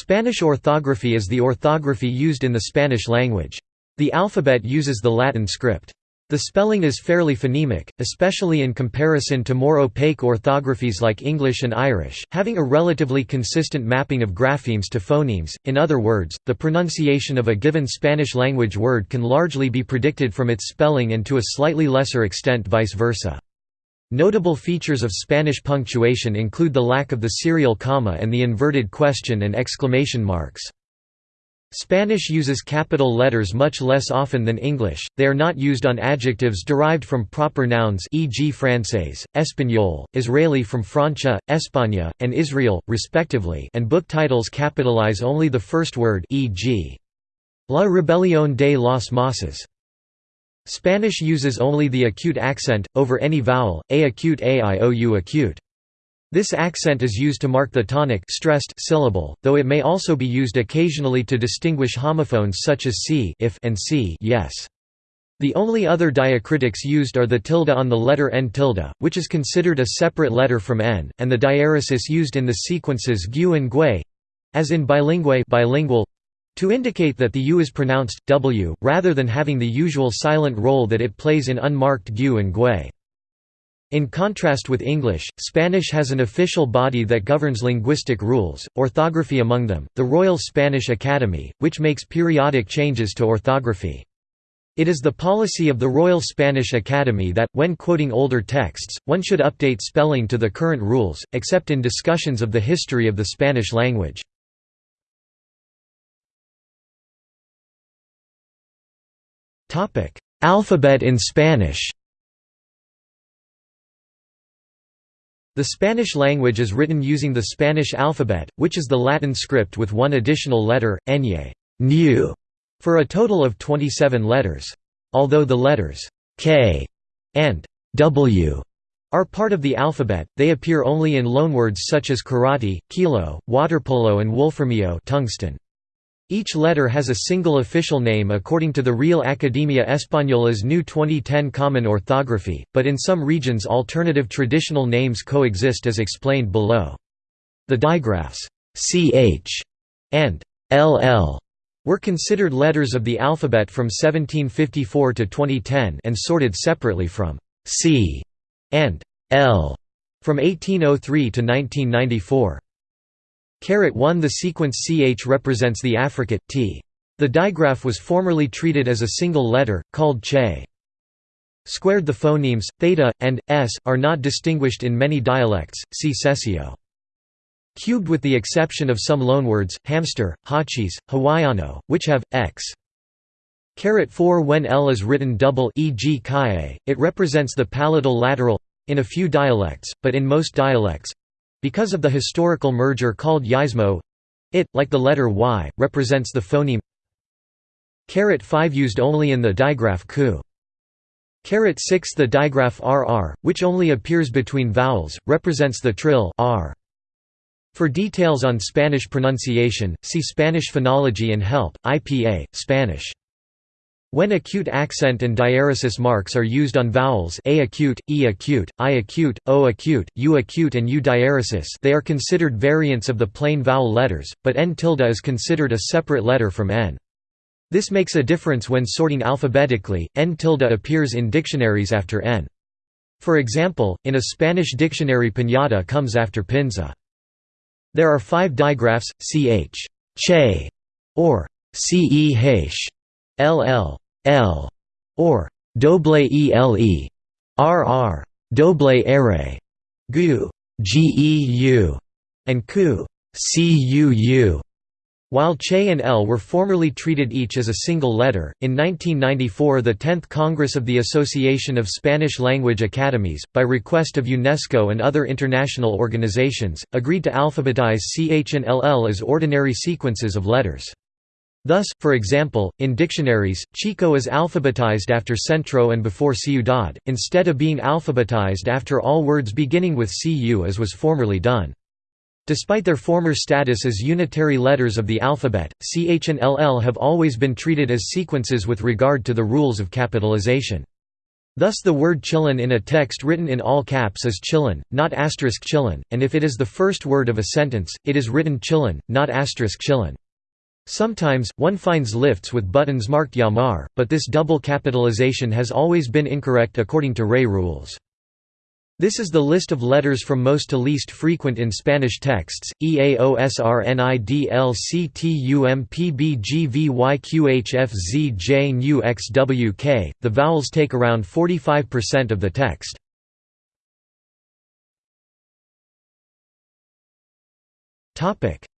Spanish orthography is the orthography used in the Spanish language. The alphabet uses the Latin script. The spelling is fairly phonemic, especially in comparison to more opaque orthographies like English and Irish, having a relatively consistent mapping of graphemes to phonemes. In other words, the pronunciation of a given Spanish language word can largely be predicted from its spelling and to a slightly lesser extent vice versa. Notable features of Spanish punctuation include the lack of the serial comma and the inverted question and exclamation marks. Spanish uses capital letters much less often than English, they are not used on adjectives derived from proper nouns e.g. francés, espagnol, Israeli from Francia, España, and Israel, respectively and book titles capitalize only the first word e.g. La Rebelión de los Mosses. Spanish uses only the acute accent, over any vowel, a acute aiou acute. This accent is used to mark the tonic stressed syllable, though it may also be used occasionally to distinguish homophones such as c if and c yes. The only other diacritics used are the tilde on the letter n tilde, which is considered a separate letter from n, and the diaeresis used in the sequences gu and gue, as in bilingue bilingual, to indicate that the u is pronounced w, rather than having the usual silent role that it plays in unmarked gu and gue. In contrast with English, Spanish has an official body that governs linguistic rules, orthography among them, the Royal Spanish Academy, which makes periodic changes to orthography. It is the policy of the Royal Spanish Academy that, when quoting older texts, one should update spelling to the current rules, except in discussions of the history of the Spanish language. Alphabet in Spanish The Spanish language is written using the Spanish alphabet, which is the Latin script with one additional letter, ñ new, for a total of 27 letters. Although the letters k and w are part of the alphabet, they appear only in loanwords such as karate, kilo, waterpolo and wolframio tungsten. Each letter has a single official name according to the Real Academia Española's new 2010 Common Orthography, but in some regions alternative traditional names coexist as explained below. The digraphs ch and ll were considered letters of the alphabet from 1754 to 2010 and sorted separately from c and l from 1803 to 1994. Carat 1 The sequence ch represents the affricate, t. The digraph was formerly treated as a single letter, called che. Squared The phonemes, theta, and, s, are not distinguished in many dialects, see seseo. Cubed with the exception of some loanwords, hamster, hachis, hawaiano, which have, x. Carat 4 When L is written double e.g. kae, it represents the palatal lateral in a few dialects, but in most dialects because of the historical merger called yeísmo, it, like the letter Y, represents the phoneme Carat 5 used only in the digraph ku. Carat 6 The digraph RR, which only appears between vowels, represents the trill R. For details on Spanish pronunciation, see Spanish phonology and help, IPA, Spanish. When acute accent and diaeresis marks are used on vowels a acute, e acute, i acute, o acute, u acute and u diaeresis they are considered variants of the plain vowel letters, but n tilde is considered a separate letter from n. This makes a difference when sorting alphabetically, n tilde appears in dictionaries after n. For example, in a Spanish dictionary piñata comes after pinza. There are five digraphs, ch, che, or ceh, LL, L, or doble ele, RR, doble ere, gu, geu, and ku, cuu. While Che and L were formerly treated each as a single letter, in 1994 the 10th Congress of the Association of Spanish Language Academies, by request of UNESCO and other international organizations, agreed to alphabetize CH and LL as ordinary sequences of letters. Thus, for example, in dictionaries, Chico is alphabetized after Centro and before Ciudad, instead of being alphabetized after all words beginning with CU as was formerly done. Despite their former status as unitary letters of the alphabet, CH and LL have always been treated as sequences with regard to the rules of capitalization. Thus the word Chillon in a text written in all caps is Chillon, not asterisk Chillon, and if it is the first word of a sentence, it is written Chillon, not asterisk Chillon. Sometimes, one finds lifts with buttons marked Yamar, but this double capitalization has always been incorrect according to RAE rules. This is the list of letters from most to least frequent in Spanish texts: E A O S R N I D L C T U M P B G V Y Q H F Z J N U X W K. The vowels take around 45% of the text.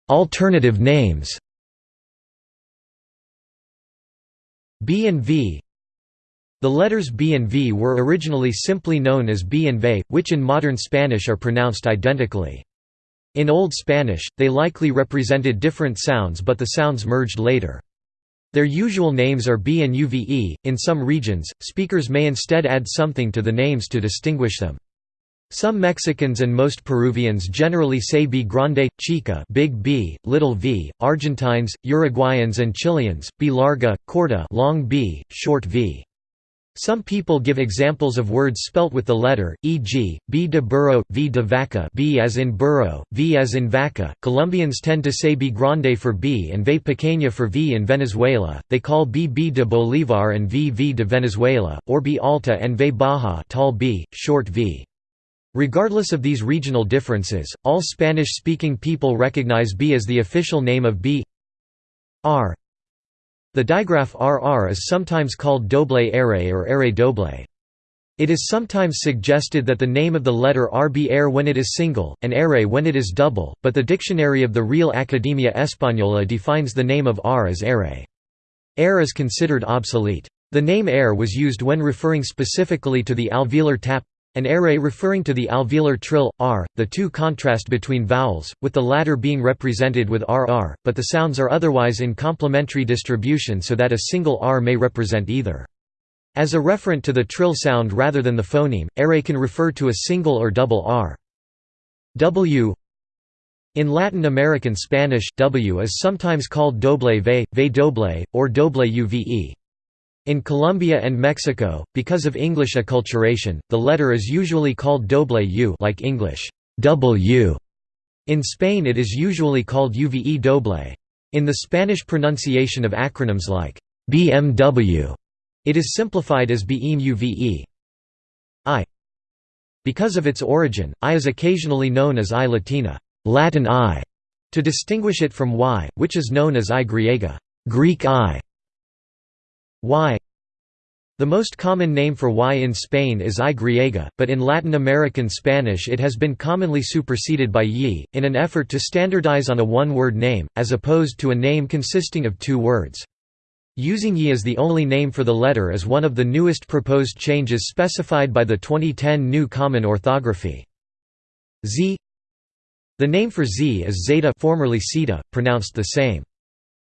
Alternative names. B and V the letters B and V were originally simply known as B and V, which in modern Spanish are pronounced identically. In Old Spanish, they likely represented different sounds but the sounds merged later. Their usual names are B and UVE. In some regions, speakers may instead add something to the names to distinguish them. Some Mexicans and most Peruvians generally say B grande, chica big B, little v, Argentines, Uruguayans and Chileans, B larga, corta long B, short v. Some people give examples of words spelt with the letter, e.g., b de burro, v de vaca b as in burro, v as in vaca. Colombians tend to say b grande for b and v pequeña for v in Venezuela, they call b b de Bolivar and v v de Venezuela, or b alta and v baja tall b, short v. Regardless of these regional differences, all Spanish-speaking people recognize b as the official name of b r the digraph RR is sometimes called doble array or array doble. It is sometimes suggested that the name of the letter R be air when it is single, and array when it is double, but the dictionary of the Real Academia Española defines the name of R as array. Air is considered obsolete. The name air was used when referring specifically to the alveolar tap an array referring to the alveolar trill, r, the two contrast between vowels, with the latter being represented with rr, but the sounds are otherwise in complementary distribution so that a single r may represent either. As a referent to the trill sound rather than the phoneme, array can refer to a single or double r. W in Latin American Spanish, W is sometimes called doble ve, ve doble, or doble uve. In Colombia and Mexico, because of English acculturation, the letter is usually called doble u like English W. In Spain it is usually called uve doble. In the Spanish pronunciation of acronyms like BMW, it is simplified as BEAM UVE. I. Because of its origin, I is occasionally known as I Latina, Latin I, to distinguish it from Y, which is known as I Griega, Greek I. Y The most common name for Y in Spain is I griega, but in Latin American Spanish it has been commonly superseded by Y, in an effort to standardize on a one-word name, as opposed to a name consisting of two words. Using Y as the only name for the letter is one of the newest proposed changes specified by the 2010 New Common Orthography. Z The name for Z is zeta formerly zeta, pronounced the same.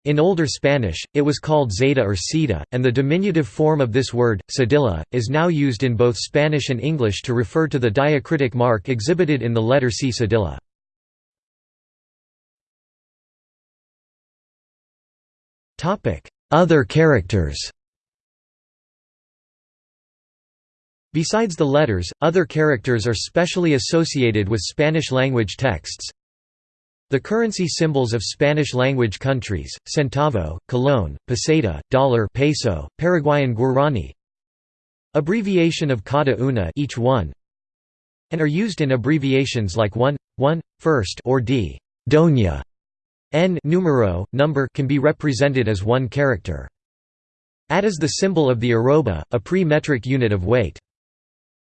In Older Spanish, it was called zeta or ceta, and the diminutive form of this word, cedilla, is now used in both Spanish and English to refer to the diacritic mark exhibited in the letter C cedilla. Other characters Besides the letters, other characters are specially associated with Spanish-language texts, the currency symbols of Spanish-language countries, centavo, colón, peseta, dollar peso, Paraguayan guarani Abbreviation of cada una each one and are used in abbreviations like one, one, first or d. Doña. N numero, number can be represented as one character. At is the symbol of the arroba, a pre-metric unit of weight.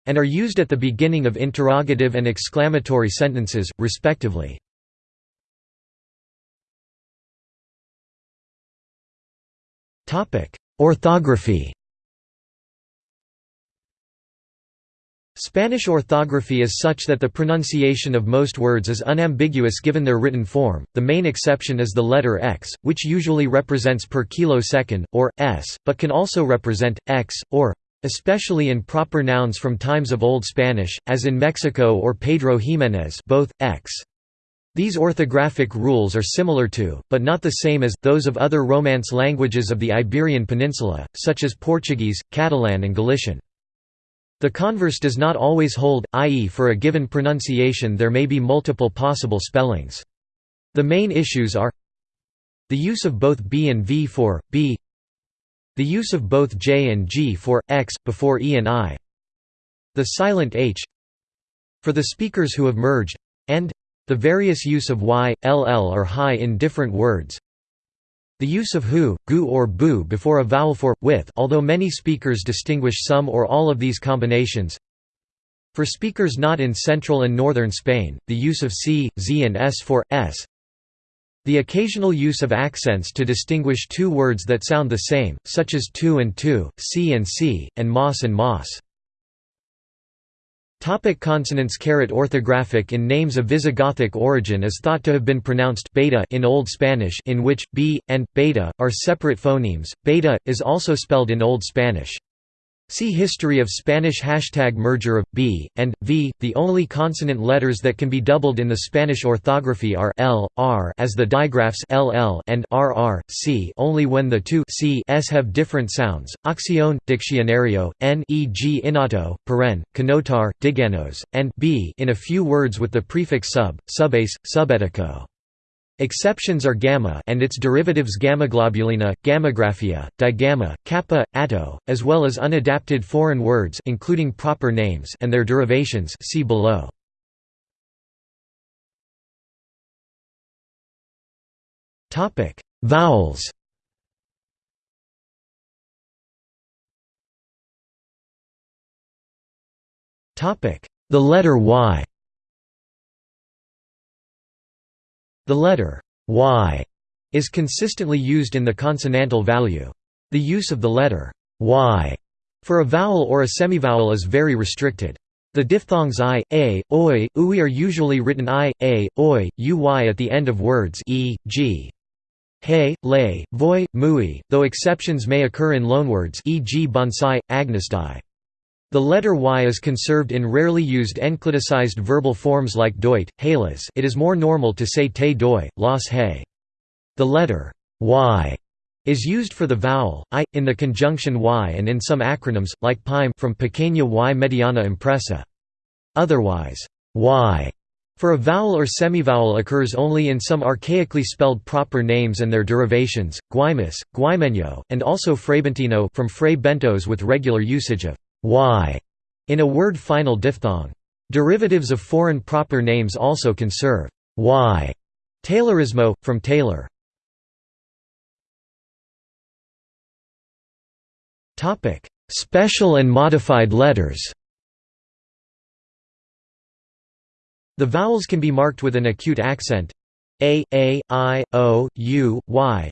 And are used at the beginning of interrogative and exclamatory sentences, respectively. Orthography Spanish orthography is such that the pronunciation of most words is unambiguous given their written form, the main exception is the letter x, which usually represents per kilosecond, or, s, but can also represent, x, or especially in proper nouns from times of Old Spanish, as in Mexico or Pedro Jiménez both, x. These orthographic rules are similar to, but not the same as, those of other Romance languages of the Iberian Peninsula, such as Portuguese, Catalan and Galician. The converse does not always hold, i.e. for a given pronunciation there may be multiple possible spellings. The main issues are the use of both b and v for, b the use of both j and g for, x, before e and i the silent h for the speakers who have merged the various use of y, ll or hi in different words. The use of hu, gu or bu before a vowel for, with although many speakers distinguish some or all of these combinations. For speakers not in central and northern Spain, the use of c, z and s for, s. The occasional use of accents to distinguish two words that sound the same, such as tu and tu, c and c, and mas and mas. Topic consonants Orthographic in names of Visigothic origin is thought to have been pronounced beta in Old Spanish in which, b, and, beta, are separate phonemes, beta, is also spelled in Old Spanish. See History of Spanish hashtag merger of b and v. The only consonant letters that can be doubled in the Spanish orthography are l, r as the digraphs ll and rr, c only when the two c s have different sounds. Acción, Diccionario, n e.g. innato, paren, canotar, diganos, and b in a few words with the prefix sub, subace, subetico. Exceptions are gamma and its derivatives gammaglobulina, gammagraphia, digamma, kappa, atto, as well as unadapted foreign words including proper names and their derivations see below. Topic: Vowels. Topic: The letter Y. The letter y is consistently used in the consonantal value. The use of the letter y for a vowel or a semivowel is very restricted. The diphthongs i, a, oi, ui are usually written i, a, oi, uy at the end of words e, g. He, lay, voi, mui, though exceptions may occur in loanwords e.g. bonsai, agnostai. The letter y is conserved in rarely used encliticized verbal forms like doit, halas it is more normal to say te doi, las he. The letter y is used for the vowel, i, in the conjunction y and in some acronyms, like PIME from Pequeña y Mediana Impresa. Otherwise, y for a vowel or semivowel occurs only in some archaically spelled proper names and their derivations, guaymas, guaymeño, and also freibentino from fray bentos with regular usage of y in a word final diphthong. Derivatives of foreign proper names also conserve y. Taylorismo, from Taylor. Special and modified letters The vowels can be marked with an acute accent a, a, i, o, u, y,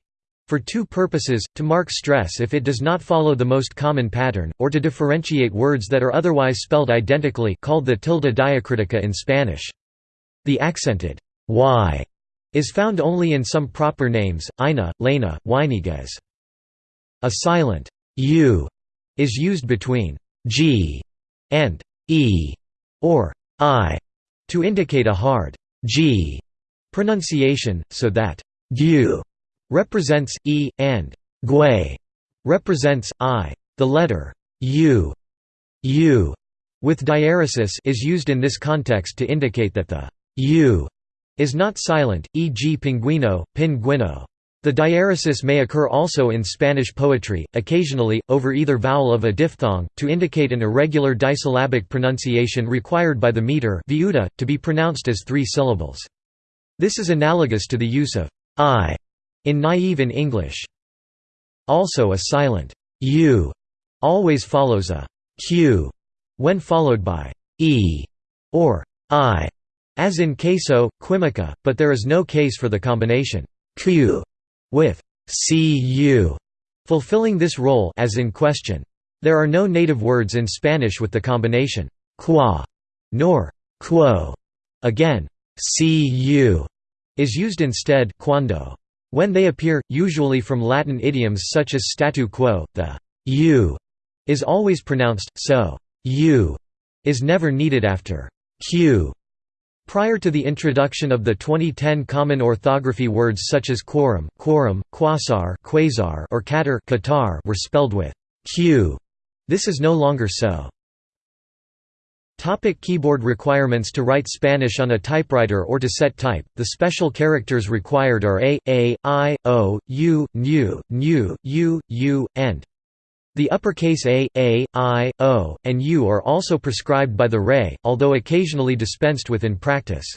for two purposes, to mark stress if it does not follow the most common pattern, or to differentiate words that are otherwise spelled identically called the tilde diacritica in Spanish. The accented y is found only in some proper names, Ina, Lena, Weiniguez. A silent u is used between g and e or i to indicate a hard g pronunciation, so that gu represents e, and gue represents i. The letter u, u with diaresis is used in this context to indicate that the u is not silent, e.g. pinguino, pinguino. The diaresis may occur also in Spanish poetry, occasionally, over either vowel of a diphthong, to indicate an irregular disyllabic pronunciation required by the meter viuda, to be pronounced as three syllables. This is analogous to the use of i in naive in English. Also a silent u always follows a q when followed by e or i, as in queso, quimica, but there is no case for the combination q with cu fulfilling this role as in question. There are no native words in Spanish with the combination qua nor quo. Again, cu is used instead quando. When they appear, usually from Latin idioms such as statu quo, the u is always pronounced, so u is never needed after q. Prior to the introduction of the 2010 common orthography words such as quorum, quorum, quasar, quasar or qatar, qatar were spelled with q. This is no longer so. Topic keyboard requirements To write Spanish on a typewriter or to set type, the special characters required are A, A, I, O, U, Nu, Nu, U, U, and the uppercase A, A, I, O, and U are also prescribed by the RAE, although occasionally dispensed with in practice.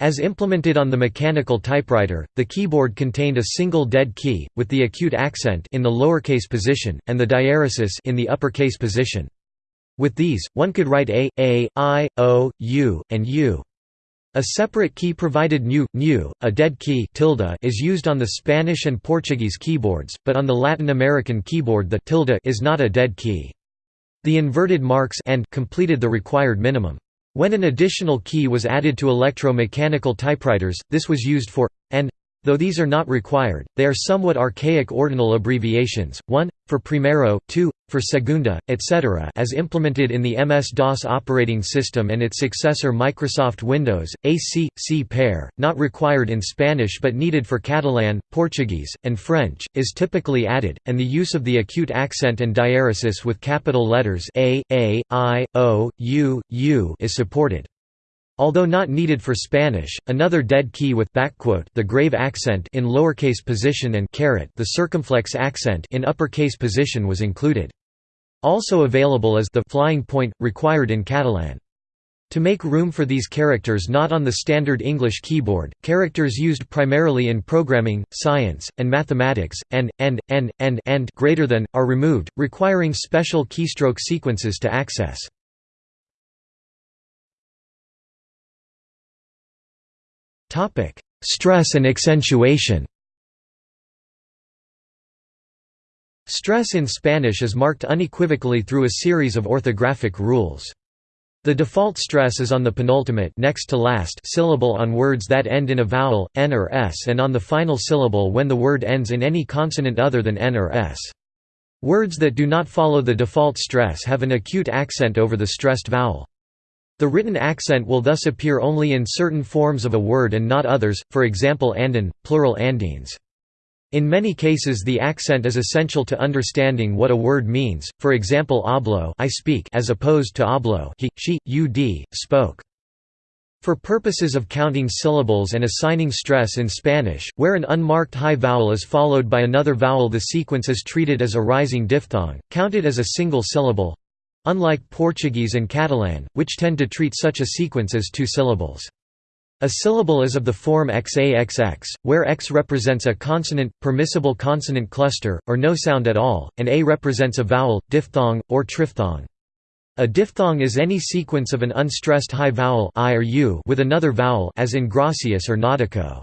As implemented on the mechanical typewriter, the keyboard contained a single dead key, with the acute accent in the lowercase position, and the diaeresis in the uppercase position. With these, one could write A, A, I, O, U, and U. A separate key provided new, new, a dead key tilde is used on the Spanish and Portuguese keyboards, but on the Latin American keyboard the tilde is not a dead key. The inverted marks and completed the required minimum. When an additional key was added to electro-mechanical typewriters, this was used for and Though these are not required, they are somewhat archaic ordinal abbreviations, 1, for primero, 2, for segunda, etc. as implemented in the MS-DOS operating system and its successor Microsoft Windows, AC, C pair, not required in Spanish but needed for Catalan, Portuguese, and French, is typically added, and the use of the acute accent and diaeresis with capital letters A, A, I, O, U, U is supported. Although not needed for Spanish, another dead key with the grave accent in lowercase position and the circumflex accent in uppercase position was included. Also available is the flying point, required in Catalan. To make room for these characters not on the standard English keyboard, characters used primarily in programming, science, and mathematics, and, and, and, and, and greater than, are removed, requiring special keystroke sequences to access. Stress and accentuation Stress in Spanish is marked unequivocally through a series of orthographic rules. The default stress is on the penultimate next to last syllable on words that end in a vowel, n or s and on the final syllable when the word ends in any consonant other than n or s. Words that do not follow the default stress have an acute accent over the stressed vowel. The written accent will thus appear only in certain forms of a word and not others, for example andin, plural andines. In many cases the accent is essential to understanding what a word means, for example hablo I speak as opposed to hablo he, she, ud, spoke. For purposes of counting syllables and assigning stress in Spanish, where an unmarked high vowel is followed by another vowel the sequence is treated as a rising diphthong, counted as a single syllable, Unlike Portuguese and Catalan, which tend to treat such a sequence as two syllables. A syllable is of the form XAXX, where X represents a consonant, permissible consonant cluster, or no sound at all, and A represents a vowel, diphthong, or triphthong. A diphthong is any sequence of an unstressed high vowel I or U with another vowel as in gracias or nautico.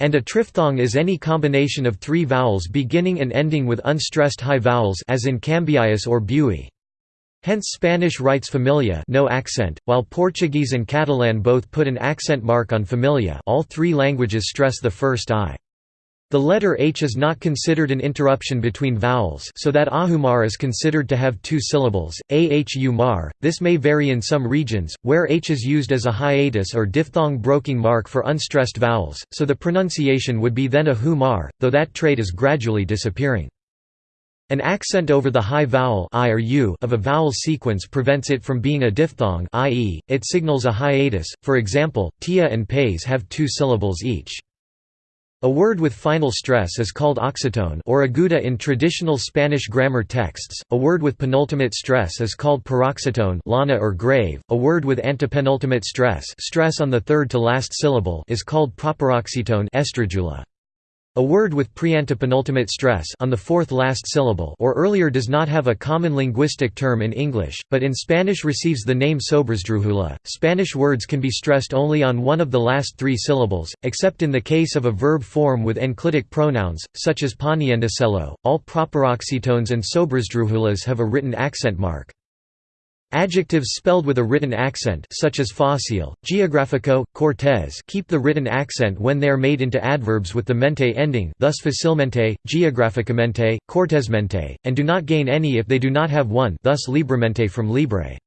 And a triphthong is any combination of three vowels beginning and ending with unstressed high vowels as in cambiais or bui. Hence Spanish writes familia no accent, while Portuguese and Catalan both put an accent mark on familia all three languages stress the first I. The letter H is not considered an interruption between vowels so that ahumar is considered to have two syllables, ahumar. This may vary in some regions, where H is used as a hiatus or diphthong broking mark for unstressed vowels, so the pronunciation would be then a humar, though that trait is gradually disappearing. An accent over the high vowel I or U of a vowel sequence prevents it from being a diphthong i.e., it signals a hiatus, for example, tia and pays have two syllables each. A word with final stress is called oxytone or aguda in traditional Spanish grammar texts. A word with penultimate stress is called paroxytone lana or grave. A word with antepenultimate stress, stress on the third to last syllable is called proparoxytone esdrújula. A word with preantepenultimate stress on the fourth last syllable or earlier does not have a common linguistic term in English, but in Spanish receives the name sobresdrújula. Spanish words can be stressed only on one of the last three syllables, except in the case of a verb form with enclitic pronouns, such as poniendocelo. All proparoxytones and sobresdrújulas have a written accent mark. Adjectives spelled with a written accent such as fácil, geográfico, cortés keep the written accent when they are made into adverbs with the mente ending thus facilmente, geográficamente, cortésmente, and do not gain any if they do not have one thus libremente from libre.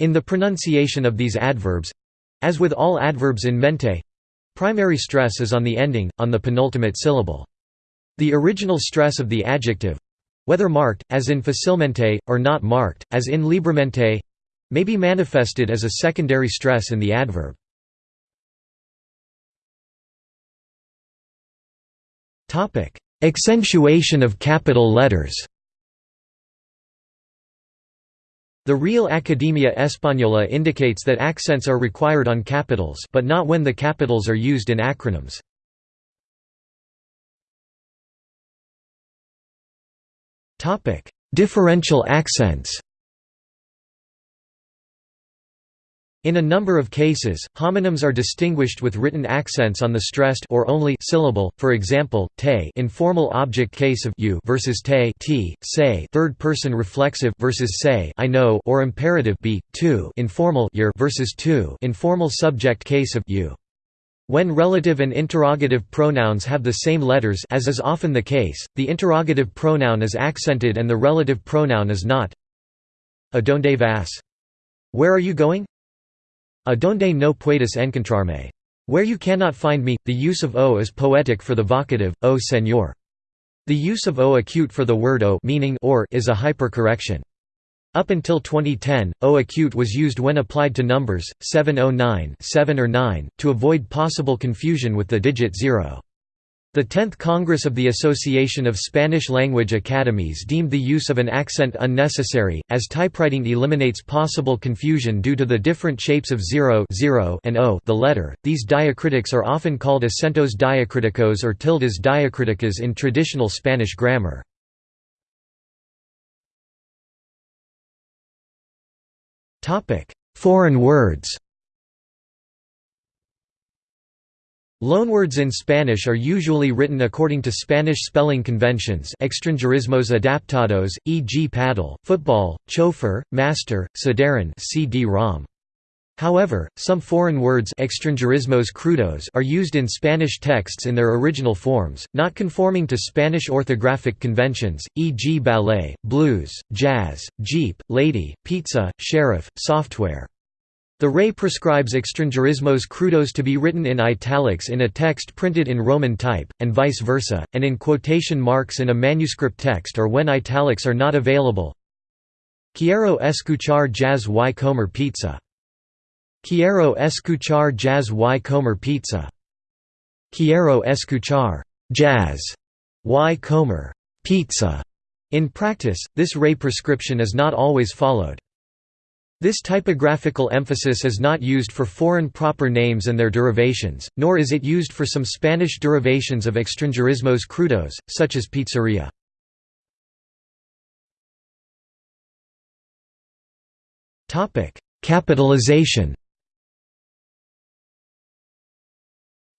In the pronunciation of these adverbs—as with all adverbs in mente—primary stress is on the ending, on the penultimate syllable. The original stress of the adjective, whether marked, as in facilmente, or not marked, as in libremente may be manifested as a secondary stress in the adverb. Accentuation of capital letters The Real Academia Española indicates that accents are required on capitals but not when the capitals are used in acronyms. Differential accents In a number of cases, homonyms are distinguished with written accents on the stressed or only syllable. For example, te informal object case of you versus te t, say third person reflexive versus say I know or imperative be tu informal your versus tu informal subject case of you. When relative and interrogative pronouns have the same letters as is often the case, the interrogative pronoun is accented and the relative pronoun is not. Adonde vas? Where are you going? A donde no puedes encontrarme. Where you cannot find me, the use of o is poetic for the vocative, o señor. The use of o acute for the word o meaning or is a hypercorrection. Up until 2010, o acute was used when applied to numbers, 709 7 or 9, to avoid possible confusion with the digit 0. The 10th Congress of the Association of Spanish-Language Academies deemed the use of an accent unnecessary, as typewriting eliminates possible confusion due to the different shapes of 0, 0 and o the letter. These diacritics are often called acentos diacriticos or tildes diacriticas in traditional Spanish grammar. Foreign words Loanwords in Spanish are usually written according to Spanish spelling conventions extranjerismos adaptados, e.g. paddle, football, chauffeur, master, sadarin CD-ROM. However, some foreign words crudos are used in Spanish texts in their original forms, not conforming to Spanish orthographic conventions, e.g. ballet, blues, jazz, jeep, lady, pizza, sheriff, software. The RAE prescribes extranjerismos crudos to be written in italics in a text printed in Roman type, and vice versa, and in quotation marks in a manuscript text or when italics are not available. Quiero escuchar jazz y comer pizza. Quiero escuchar jazz y comer pizza. Quiero escuchar jazz y comer pizza. In practice, this RAE prescription is not always followed. This typographical emphasis is not used for foreign proper names and their derivations, nor is it used for some Spanish derivations of extranjerismos crudos, such as pizzeria. Capitalization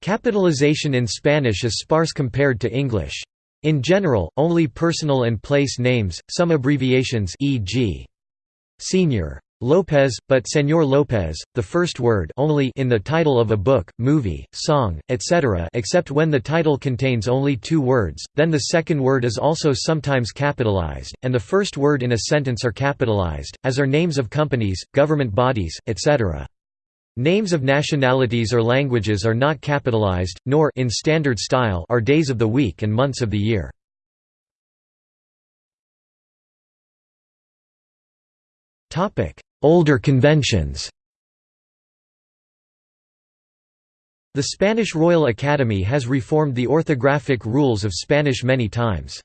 Capitalization in Spanish is sparse compared to English. In general, only personal and place names, some abbreviations e.g. Senior Lopez, but Señor Lopez, the first word only in the title of a book, movie, song, etc. except when the title contains only two words, then the second word is also sometimes capitalized, and the first word in a sentence are capitalized, as are names of companies, government bodies, etc. Names of nationalities or languages are not capitalized, nor in standard style are days of the week and months of the year. Older conventions The Spanish Royal Academy has reformed the orthographic rules of Spanish many times.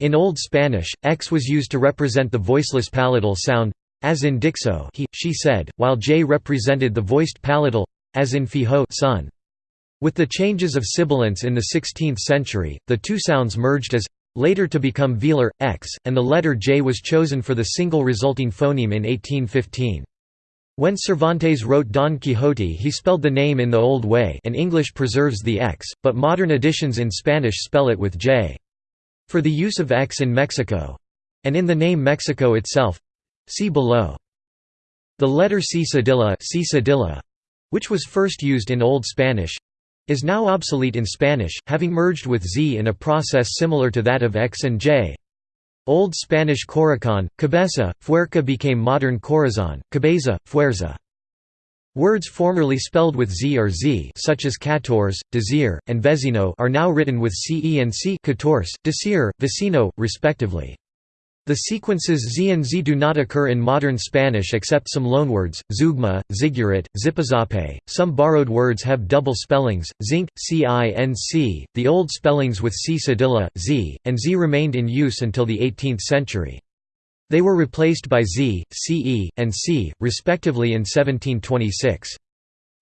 In Old Spanish, x was used to represent the voiceless palatal sound, as in dixo he, she said, while j represented the voiced palatal, as in fijo son. With the changes of sibilants in the 16th century, the two sounds merged as later to become velar, x, and the letter j was chosen for the single resulting phoneme in 1815. When Cervantes wrote Don Quixote he spelled the name in the old way and English preserves the x, but modern editions in Spanish spell it with j. For the use of x in Mexico—and in the name Mexico itself—see below. The letter C cedilla, which was first used in Old Spanish, is now obsolete in Spanish, having merged with Z in a process similar to that of X and J. Old Spanish corazón, cabeza, fuerca became modern corazón, cabeza, fuerza. Words formerly spelled with Z or Z such as catorce, desir, and vecino are now written with CE and C catorce, desir, vecino, respectively. The sequences Z and Z do not occur in modern Spanish except some loanwords, zeugma, zigurat, zipizape. Some borrowed words have double spellings, zinc, cinc. The old spellings with c cedilla z, and z remained in use until the 18th century. They were replaced by z, ce, and c, respectively in 1726.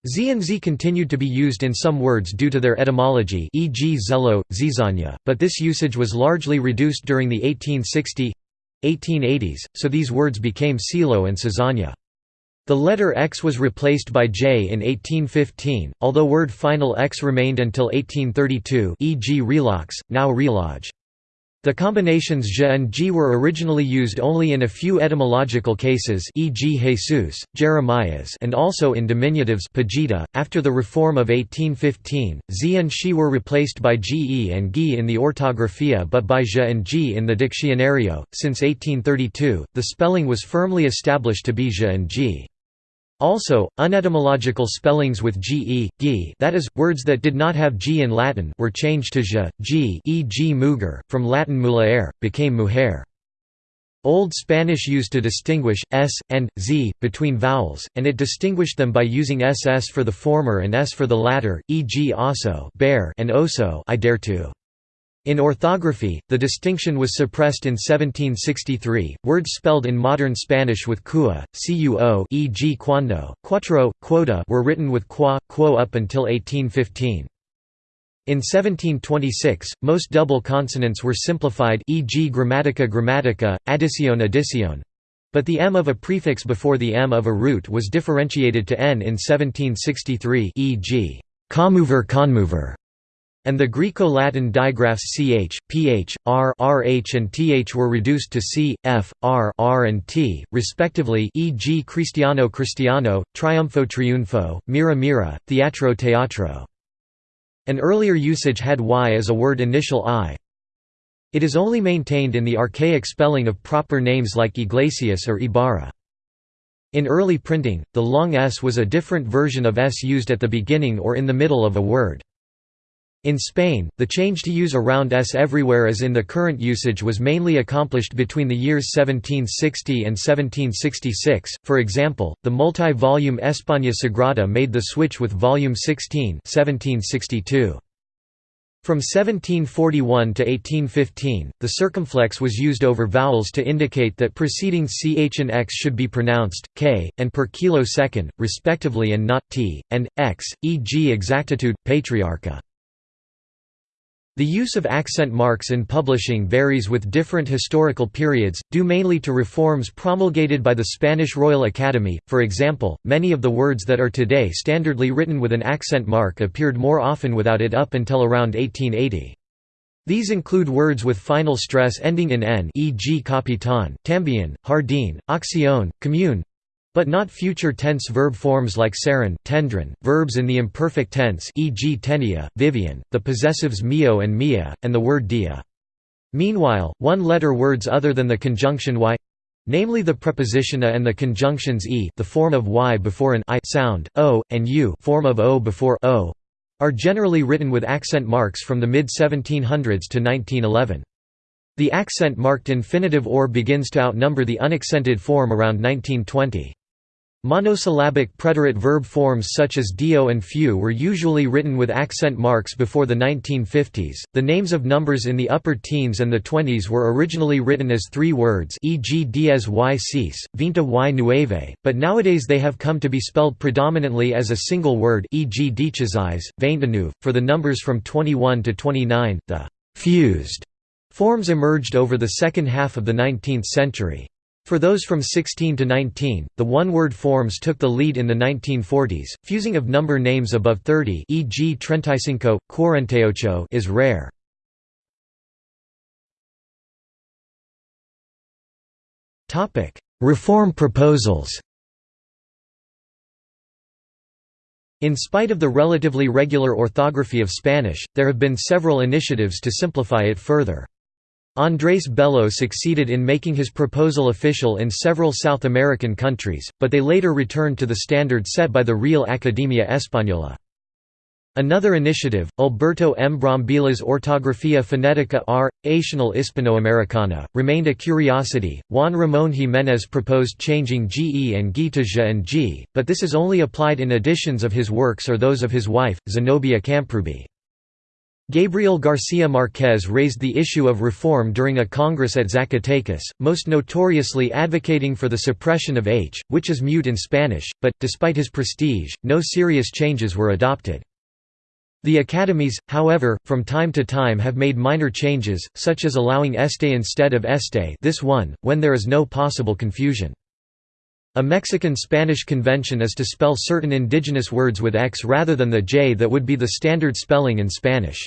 Z and Z continued to be used in some words due to their etymology e.g. zelo, zizania, but this usage was largely reduced during the 1860 1880s, so these words became Silo and Cezanya. The letter X was replaced by J in 1815, although word final X remained until 1832 e.g. relox, now relodge. The combinations J and G were originally used only in a few etymological cases e.g. Jesus, Jeremias and also in diminutives Pajita. .After the reform of 1815, Z and She were replaced by Ge and Gi in the orthographia but by J and G in the Diccionario. Since 1832, the spelling was firmly established to be J and G. Also, unetymological spellings with ge, gi that is, words that did not have g in Latin were changed to j, g e.g. muger, from Latin mulier, became mujer. Old Spanish used to distinguish s, and z, between vowels, and it distinguished them by using ss for the former and s for the latter, e.g. oso bear and oso I dare to. In orthography, the distinction was suppressed in 1763. Words spelled in modern Spanish with cua, cuo, e.g. cuando, cuatro, quota were written with qua, quo up until 1815. In 1726, most double consonants were simplified e.g. grammatica grammatica, adicion adicion, but the m of a prefix before the m of a root was differentiated to n in 1763 e.g. commover conmover and the Greco-Latin digraphs ch, ph, r, rh and th were reduced to c, f, r, r and t, respectively e.g. Cristiano Cristiano, Triumpho Triunfo, Mira Mira, Teatro Teatro. An earlier usage had y as a word initial i. It is only maintained in the archaic spelling of proper names like Iglesias or Ibarra. In early printing, the long s was a different version of s used at the beginning or in the middle of a word. In Spain, the change to use a round s everywhere as in the current usage was mainly accomplished between the years 1760 and 1766, for example, the multi-volume España Sagrada made the switch with volume 16 1762. From 1741 to 1815, the circumflex was used over vowels to indicate that preceding ch and x should be pronounced k, and per kilo second, respectively and not t, and x, e.g. exactitude, patriarcha. The use of accent marks in publishing varies with different historical periods, due mainly to reforms promulgated by the Spanish Royal Academy. For example, many of the words that are today standardly written with an accent mark appeared more often without it up until around 1880. These include words with final stress ending in n e.g. capitan, también, jardín, acción, commune, but not future tense verb forms like seren, tendron, verbs in the imperfect tense e.g. tenia, vivian, the possessives mio and mia, and the word dia. Meanwhile, one-letter words other than the conjunction y namely the preposition a and the conjunctions e the form of y before an i sound, o, and u form of o before o, are generally written with accent marks from the mid-1700s to 1911. The accent-marked infinitive or begins to outnumber the unaccented form around 1920. Monosyllabic preterite verb forms such as dio and few were usually written with accent marks before the 1950s. The names of numbers in the upper teens and the 20s were originally written as three words, e.g., diez y seis, vinta y nueve, but nowadays they have come to be spelled predominantly as a single word, e.g., vingt-neuf. For the numbers from 21 to 29, the fused forms emerged over the second half of the 19th century. For those from 16 to 19, the one-word forms took the lead in the 1940s. Fusing of number names above 30, e.g. treintacinco, cuarentaocho, is rare. Topic: Reform proposals. In spite of the relatively regular orthography of Spanish, there have been several initiatives to simplify it further. Andrés Bello succeeded in making his proposal official in several South American countries, but they later returned to the standard set by the Real Academia Española. Another initiative, Alberto M. Brambilla's Ortografía Fonética R. Acional Hispanoamericana, remained a curiosity. Juan Ramón Jiménez proposed changing GE and G to J and G, but this is only applied in editions of his works or those of his wife, Zenobia Camprubí. Gabriel García Márquez raised the issue of reform during a congress at Zacatecas, most notoriously advocating for the suppression of h, which is mute in Spanish, but, despite his prestige, no serious changes were adopted. The academies, however, from time to time have made minor changes, such as allowing este instead of este this one, when there is no possible confusion. A Mexican-Spanish convention is to spell certain indigenous words with x rather than the j that would be the standard spelling in Spanish.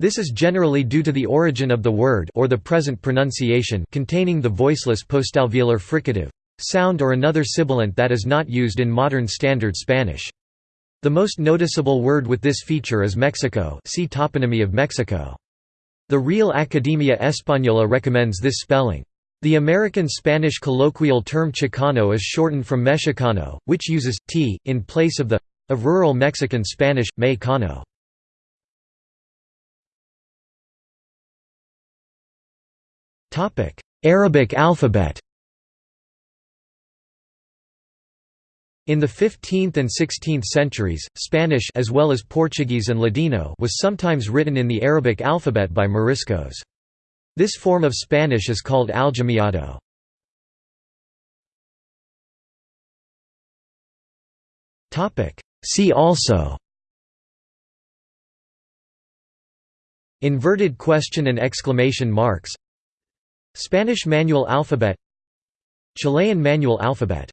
This is generally due to the origin of the word or the present pronunciation containing the voiceless postalveolar fricative sound or another sibilant that is not used in modern Standard Spanish. The most noticeable word with this feature is Mexico see Toponymy of Mexico. The Real Academia Española recommends this spelling. The American Spanish colloquial term Chicano is shortened from Mexicano, which uses t in place of the of rural Mexican Spanish Mexicano. Arabic alphabet. In the 15th and 16th centuries, Spanish as well as Portuguese and Ladino was sometimes written in the Arabic alphabet by Moriscos. This form of Spanish is called aljamiado. See also Inverted question and exclamation marks Spanish manual alphabet Chilean manual alphabet